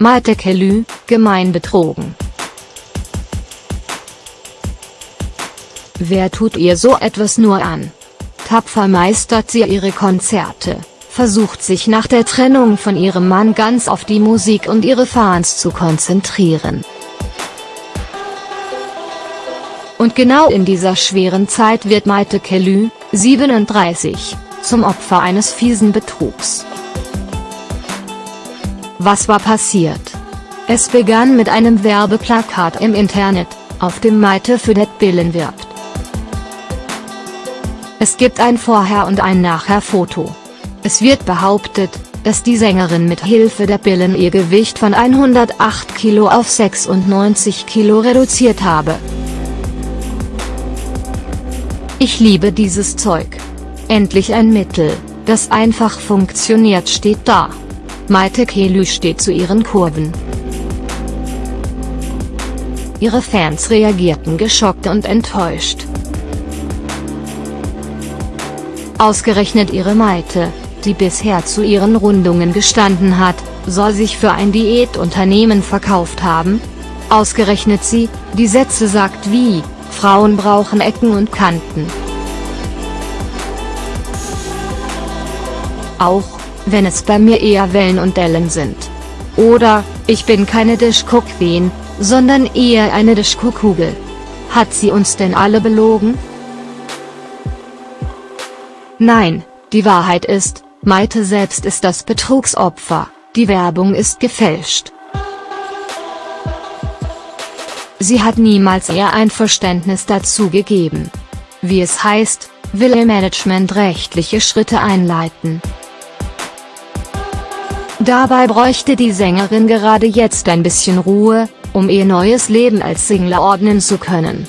Maite Kelly, gemein betrogen. Wer tut ihr so etwas nur an? Tapfer meistert sie ihre Konzerte, versucht sich nach der Trennung von ihrem Mann ganz auf die Musik und ihre Fans zu konzentrieren. Und genau in dieser schweren Zeit wird Maite Kelly, 37, zum Opfer eines fiesen Betrugs. Was war passiert? Es begann mit einem Werbeplakat im Internet, auf dem Maite für det Billen wirbt. Es gibt ein Vorher- und ein Nachher-Foto. Es wird behauptet, dass die Sängerin mit Hilfe der Pillen ihr Gewicht von 108 Kilo auf 96 Kilo reduziert habe. Ich liebe dieses Zeug. Endlich ein Mittel, das einfach funktioniert steht da. Maite Kelly steht zu ihren Kurven. Ihre Fans reagierten geschockt und enttäuscht. Ausgerechnet ihre Maite, die bisher zu ihren Rundungen gestanden hat, soll sich für ein Diätunternehmen verkauft haben? Ausgerechnet sie, die Sätze sagt wie, Frauen brauchen Ecken und Kanten. Auch, wenn es bei mir eher Wellen und Dellen sind. Oder, ich bin keine Disco Queen, sondern eher eine Disco Kugel. Hat sie uns denn alle belogen? Nein, die Wahrheit ist, Maite selbst ist das Betrugsopfer, die Werbung ist gefälscht. Sie hat niemals ihr Einverständnis dazu gegeben. Wie es heißt, will ihr Management rechtliche Schritte einleiten. Dabei bräuchte die Sängerin gerade jetzt ein bisschen Ruhe, um ihr neues Leben als Single ordnen zu können.